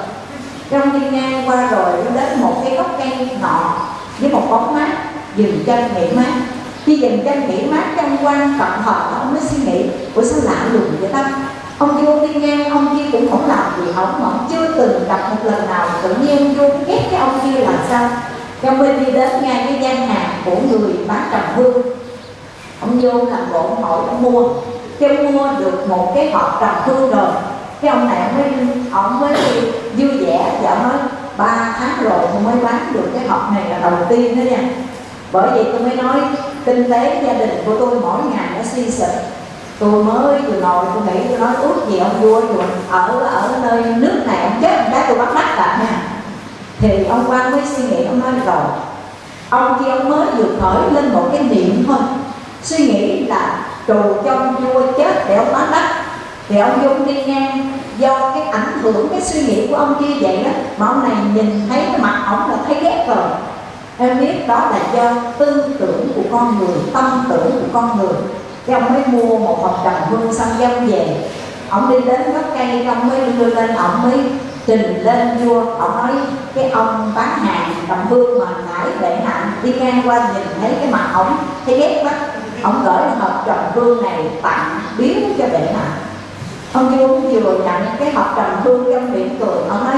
cái ông đi ngang qua rồi, nó đến một cái gốc cây nọ với một bóng mát, dừng chân nghỉ mát. Khi dừng chân nghỉ mát, trong quan cộng hợp, ông mới suy nghĩ của sao lạ lùng vậy ta? Ông vô đi ngang, ông kia cũng không làm gì, ông mà chưa từng gặp một lần nào tự nhiên vô ghét cái ông kia là sao? Trong bên đi đến ngay cái gian hàng của người bán trầm hương ông vô làm bộ hỏi ông mua. Kêu mua được một cái hộp trầm hương rồi cái ông này ông mới ông mới vui vẻ và nói ba tháng rồi tôi mới bán được cái hộp này là đầu tiên đó nha. Bởi vậy tôi mới nói, kinh tế gia đình của tôi mỗi ngày nó suy sụp. Tôi mới vừa ngồi, tôi nghĩ, tôi nói, ước gì ông vua rồi ở ở nơi nước này ông chết cái tôi bắt bắt lại nha. Thì ông quan mới suy nghĩ, ông nói, rồi, ông kia ông mới vừa khởi lên một cái niệm thôi. Suy nghĩ là trù cho ông vua chết để ông bán đất thì ông dung đi ngang do cái ảnh hưởng, cái suy nghĩ của ông kia vậy đó, mà ông này nhìn thấy cái mặt ổng là thấy ghét rồi. Em biết đó là do tư tưởng của con người, tâm tưởng của con người. Cái ông mới mua một hộp đồng hương xong dâm về. Ông đi đến gốc cây, ông mới đưa lên, ông mới trình lên vua. Ông nói, cái ông bán hàng đồng hương mà nãy bệ hạ đi ngang qua nhìn thấy cái mặt ổng thấy ghét quá. Ông gửi hộp đồng hương này tặng biếu cho bệ hạ ông vua vừa nhận cái học trầm hương trong miệng cười. Ông nói,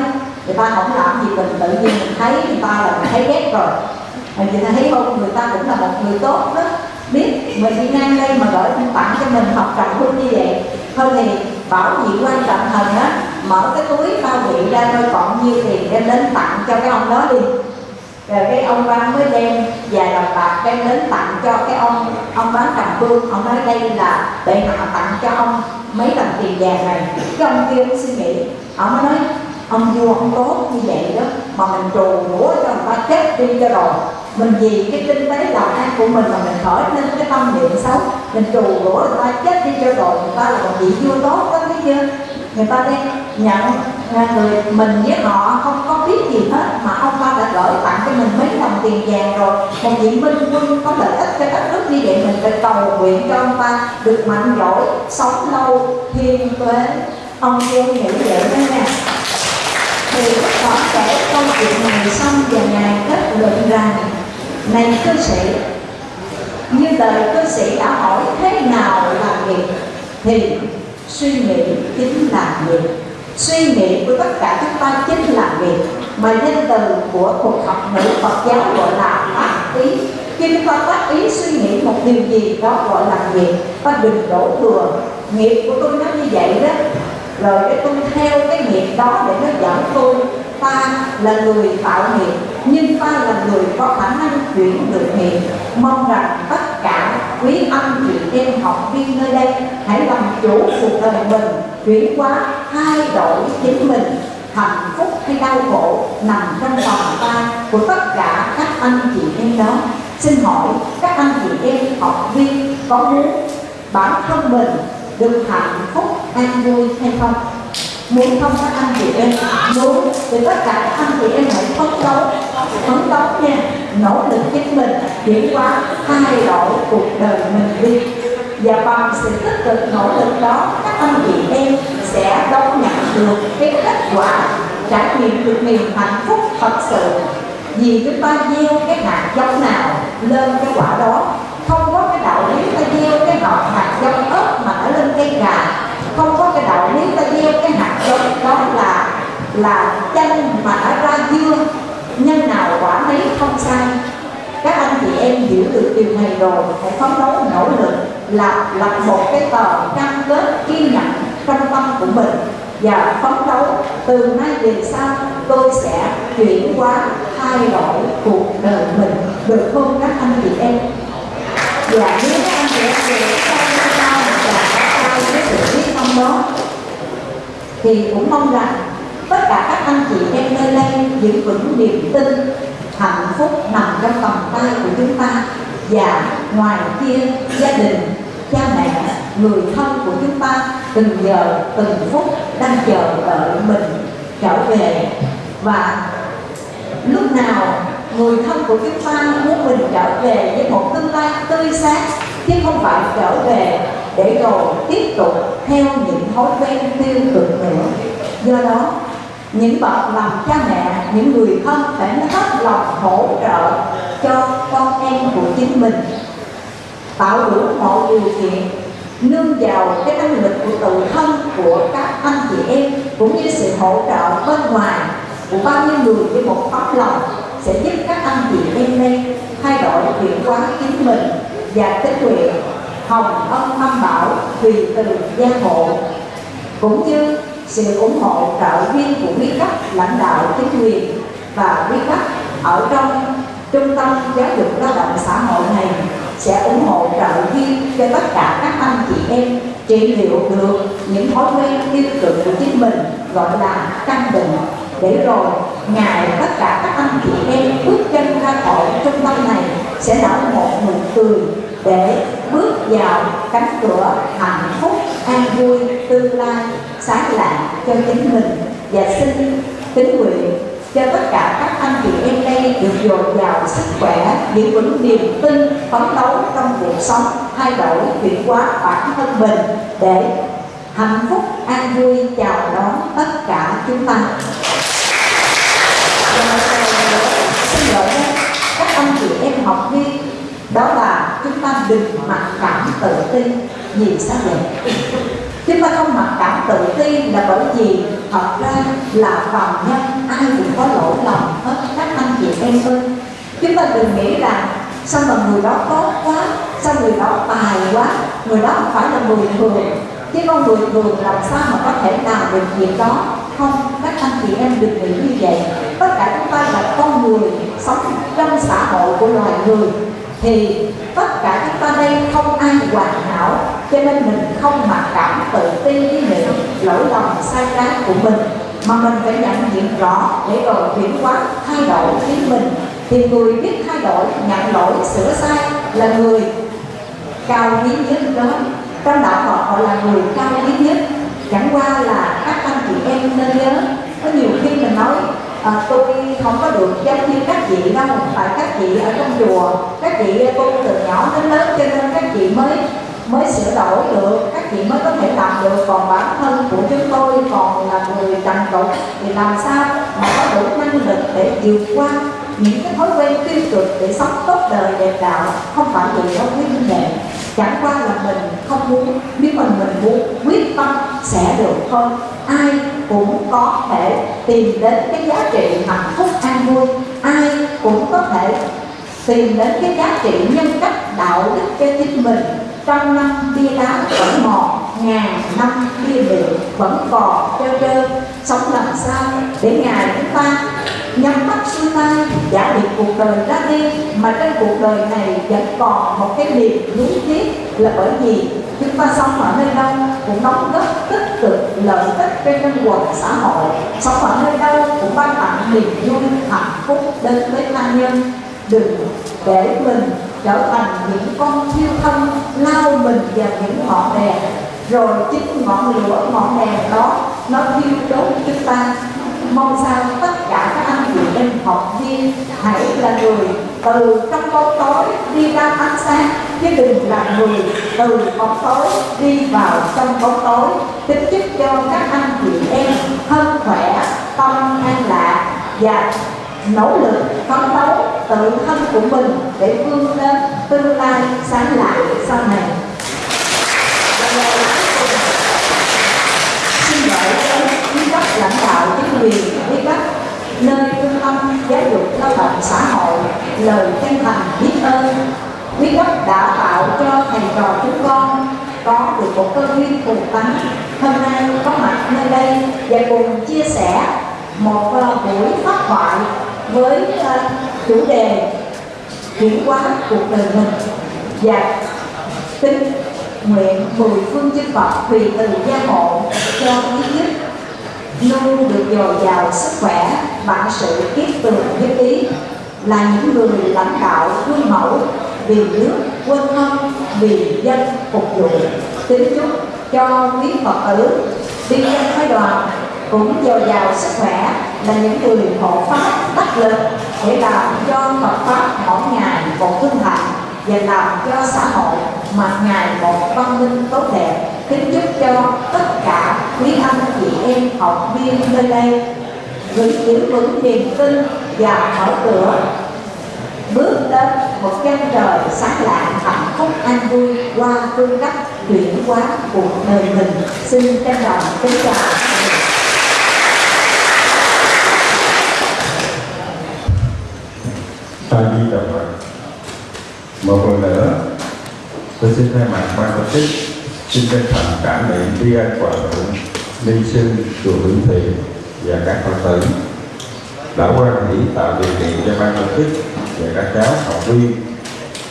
người ta không làm gì mình, tự nhiên mình thấy người ta là mình thấy ghét rồi. Mà người ta thấy không, người ta cũng là một người tốt đó. Biết mình đi ngang đây mà gửi tặng cho mình học trầm hương như vậy. Thôi thì bảo vị quan trọng thần á mở cái túi bao vị ra coi còn nhiêu tiền đem đến tặng cho cái ông đó đi rồi cái ông quan mới đem vài đồng bạc đem đến tặng cho cái ông ông bán cầm hương ông nói đây là bệ hạ tặng cho ông mấy đồng tiền vàng này. Cái ông kia cũng suy nghĩ. Ông mới nói, ông vua ông tốt như vậy đó, mà mình trù rủa cho người ta chết đi cho rồi. Mình vì cái kinh tế làm ăn của mình mà mình khởi lên cái tâm niệm xấu, mình trù rủa người ta chết đi cho rồi, người ta là một vị vua tốt đó, thấy chưa? Người ta đi nhận người mình với họ không có biết gì hết, mà ông ta đã gửi tặng cho mình mấy đồng tiền vàng rồi. Một vị minh quân có lợi ích cho đất nước như vậy mình phải cầu nguyện cho ông ta được mạnh giỏi, sống lâu, thiên tuế. Ông vua nghĩ vậy đó nha. Thì có kể câu chuyện này xong và ngài kết luận rằng, này cư sĩ, như đời cư sĩ đã hỏi thế nào là nghiệp thì suy nghĩ chính là nghiệp suy nghĩ của tất cả chúng ta chính là nghiệp mà nhân từ của cuộc học ngữ Phật giáo gọi là tác ý. Khi chúng ta tác ý suy nghĩ một điều gì đó gọi là nghiệp, ta đừng đổ thừa. Nghiệp của tôi nó như vậy đó. Rồi để tôi theo cái nghiệp đó để nó dẫn tôi ta là người tạo nghiệp, nhưng ta là người có khả năng chuyển được nghiệp. Mong rằng tất cả quý anh chị em học viên nơi đây, hãy làm chủ cuộc đời mình, chuyển hóa, thay đổi chính mình. Hạnh phúc hay đau khổ nằm trong vòng tay của tất cả các anh chị em đó. Xin hỏi các anh chị em học viên có muốn bản thân mình được hạnh phúc an vui hay không? Muốn không các anh chị em? Muốn. Thì tất cả các anh chị em hãy phấn đấu. Phấn đấu nha nỗ lực chính mình, chuyển qua thay đổi cuộc đời mình đi. Và bằng sự tích cực nỗ lực đó, các anh chị em sẽ đón nhận được cái kết quả, trải nghiệm được niềm hạnh phúc thật sự. Vì chúng ta gieo cái hạt giống nào lên cái quả đó, không có cái đạo lý ta gieo cái hạt hạt giống ớt mà nó lên cây gà, không có cái đạo lý ta gieo cái hạt giống đó là là chanh mà nó ra dưa nhân nào quả nấy không sai. Các anh chị em hiểu được điều này rồi, phải phấn đấu nỗ lực, lập lập một cái tờ cam kết kiên nhẫn trong tâm của mình. Và phấn đấu từ nay về sau, tôi sẽ chuyển hóa thay đổi cuộc đời mình. Được không các anh chị em? Và nếu các anh chị em về sau cao và cao với sự biết tâm đó? Thì cũng mong rằng tất cả các anh chị em nơi đây giữ vững niềm tin, hạnh phúc nằm trong vòng tay của chúng ta. Và ngoài kia, gia đình, cha mẹ, người thân của chúng ta từng giờ, từng phút đang chờ đợi mình trở về. Và lúc nào người thân của chúng ta muốn mình trở về với một tương lai tươi sáng, chứ không phải trở về để rồi tiếp tục theo những thói quen tiêu cực nữa. Do đó những bậc làm cha mẹ, những người thân phải hết lòng hỗ trợ cho con em của chính mình. Tạo đủ mọi điều kiện, nương vào cái năng lực của tự thân của các anh chị em, cũng như sự hỗ trợ bên ngoài của bao nhiêu người với một tấm lòng sẽ giúp các anh chị em đây thay đổi chuyển hóa chính mình và tích nguyện hồng ân tâm bảo tùy từ gia hộ. Cũng như sự ủng hộ trợ viên của quý cấp lãnh đạo chính quyền và quý cấp ở trong trung tâm giáo dục lao động xã hội này sẽ ủng hộ trợ viên cho tất cả các anh chị em trị liệu được những thói quen tiêu cực của chính mình, gọi là căn bệnh để rồi ngày tất cả các anh chị em bước chân ra khỏi trung tâm này sẽ nở một nụ cười để bước vào cánh cửa hạnh phúc, an vui, tương lai, sáng lạng cho chính mình. Và xin kính nguyện cho tất cả các anh chị em đây được dồi dào sức khỏe, giữ vững niềm tin, phấn đấu trong cuộc sống, thay đổi chuyển hóa bản thân mình để hạnh phúc, an vui chào đón tất cả chúng ta. Xin lỗi các anh chị em học viên, đó là chúng ta đừng mặc cảm tự ti vì sao vậy chúng ta không mặc cảm tự ti là bởi vì thật ra là phàm nhân, ai cũng có lỗi lầm hết các anh chị em ơi chúng ta đừng nghĩ rằng sao mà người đó tốt quá, sao người đó tài quá, người đó không phải là người thường. Chứ con người thường làm sao mà có thể làm được việc đó? Không, các anh chị em đừng nghĩ như vậy. Tất cả chúng ta là con người sống trong xã hội của loài người. Thì tất cả chúng ta đây không ai hoàn hảo, cho nên mình không mặc cảm tự ti với những lỗi lầm, sai trái của mình. Mà mình phải nhận diện rõ để rồi chuyển hóa thay đổi chính mình. Thì người biết thay đổi, nhận lỗi, sửa sai là người cao quý nhất đó. Trong đạo Phật, họ là người cao quý nhất. Chẳng qua là các anh chị em nên nhớ, có nhiều khi mình nói à, tôi không có được giống như các chị đâu tại các chị ở trong chùa. Các chị ờ, tu từ nhỏ đến lớn cho nên các chị mới mới sửa đổi được. Các chị mới có thể làm được. Còn bản thân của chúng tôi còn là người trần tục thì làm sao mà có đủ năng lực để vượt qua những cái thói quen tiêu cực để sống tốt đời đẹp đạo không phải vì đâu quý vị chẳng qua là mình không muốn, nếu mà mình muốn, quyết tâm sẽ được thôi. Ai cũng có thể tìm đến cái giá trị hạnh phúc an vui. Ai cũng có thể tìm đến cái giá trị nhân cách, đạo đức cho chính mình. Trăm năm bia đá vẫn mòn, ngàn năm bia rượu vẫn còn treo trơ sống làm sao để ngài chúng ta nhắm mắt xuôi tay, giả định cuộc đời ra đi, mà trên cuộc đời này vẫn còn một cái niềm nuối tiếc là bởi vì chúng ta sống ở nơi đâu cũng đóng góp tích cực, lợi ích cho nhân quần xã hội. Sống ở nơi đâu cũng ban tặng niềm vui, hạnh phúc đến với tha nhân. Đừng để mình trở thành những con thiêu thân lao mình vào những ngọn đèn. Rồi chính ngọn lửa, ngọn đèn đó, nó thiêu đốt chúng ta. Mong sao tất cả các anh học viên hãy là người từ trong bóng tối đi ra ánh sáng, chứ đừng là người từ bóng tối đi vào trong bóng tối. Kính chúc cho các anh chị em thân khỏe, tâm an lạc và nỗ lực phấn đấu tự thân của mình để vươn lên tương lai sáng lạng sau này. Xin gửi đến các lãnh đạo chính quyền nơi trung tâm giáo dục lao động xã hội lời chân thành biết ơn. Quý cấp đã tạo cho thầy trò chúng con có được một cơ duyên cùng tánh. Hôm nay có mặt nơi đây và cùng chia sẻ một uh, buổi phát thoại với uh, chủ đề chuyển hóa cuộc đời mình. Dạ, và tin nguyện mười phương chư Phật tùy từ gia hộ cho ý nhất luôn được dồi dào sức khỏe, bản sự kiết tường nhất ý là những người lãnh đạo gương mẫu, vì nước quân thân, vì dân phục vụ. Kính chúc cho quý phật tử đi dân phái đoàn cũng dồi dào sức khỏe, là những người hộ pháp đắc lực, để làm cho Phật pháp mỗi ngày một hưng hạnh và làm cho xã hội mặt ngày một văn minh tốt đẹp, kính chúc cho tất cả quý anh chị em học viên nơi đây. Vững giữ vững niềm tin và mở cửa, bước đến một chân trời sáng lạng, hạnh phúc, an vui qua phương cách chuyển hóa cuộc đời mình. Xin trân trọng kính chào. A Di Đà Phật. Một lần nữa, tôi xin thay mặt ban tổ chức xin chân thành cảm niệm tri ân hòa thượng ni sư chùa Vĩnh thiện và các phật tử đã quan hỷ tạo điều kiện cho ban tổ chức và các cháu học viên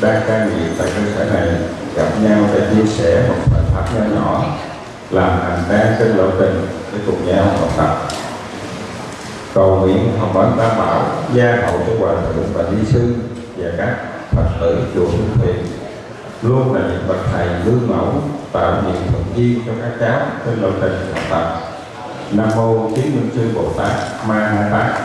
đang cai nghiện tại cơ sở này gặp nhau để chia sẻ một phần pháp nhỏ nhỏ làm hành trang trên lộ trình để cùng nhau học tập. Cầu nguyện hồng bản tam bảo gia hậu cho hòa thượng và ni sư và các phật tử chùa Hương Thiện luôn là những bậc thầy gương mẫu, tạo những thuận duyên cho các cháu. Trên lộ trình học tập nam mô Chí minh sư bồ tát. Ma ha tát.